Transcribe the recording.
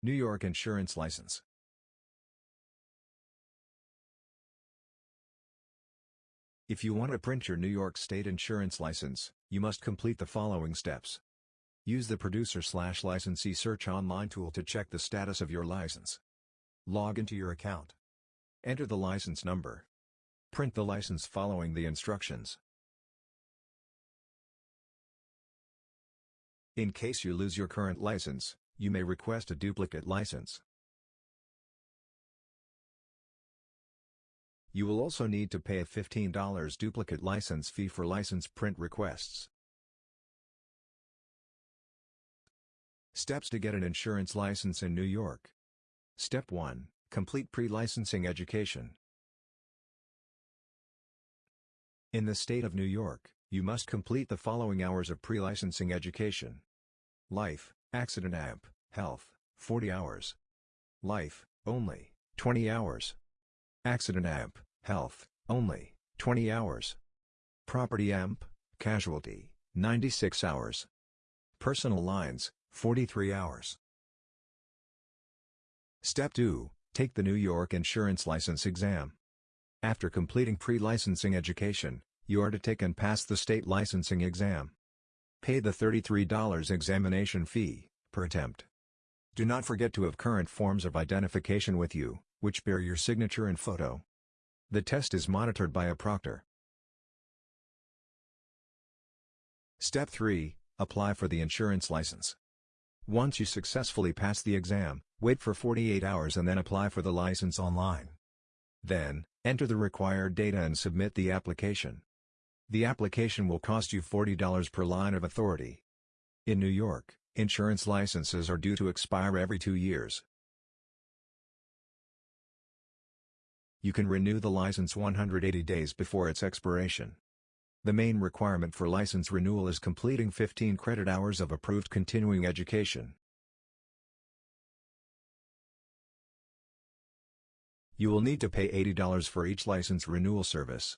New York Insurance License. If you want to print your New York State insurance license, you must complete the following steps. Use the producer slash licensee search online tool to check the status of your license. Log into your account. Enter the license number. Print the license following the instructions. In case you lose your current license, you may request a duplicate license. You will also need to pay a $15 duplicate license fee for license print requests. Steps to get an insurance license in New York. Step 1. Complete pre-licensing education. In the state of New York, you must complete the following hours of pre-licensing education. Life, Accident AMP, Health, 40 hours. Life, only, 20 hours. Accident AMP, Health, only, 20 hours. Property AMP, Casualty, 96 hours. Personal Lines, 43 hours. Step 2, take the New York Insurance License Exam. After completing pre-licensing education, you are to take and pass the state licensing exam. Pay the $33 examination fee, per attempt. Do not forget to have current forms of identification with you, which bear your signature and photo. The test is monitored by a proctor. Step 3, apply for the insurance license. Once you successfully pass the exam, wait for 48 hours and then apply for the license online. Then, enter the required data and submit the application. The application will cost you $40 per line of authority. In New York, insurance licenses are due to expire every two years. You can renew the license 180 days before its expiration. The main requirement for license renewal is completing 15 credit hours of approved continuing education. You will need to pay $80 for each license renewal service.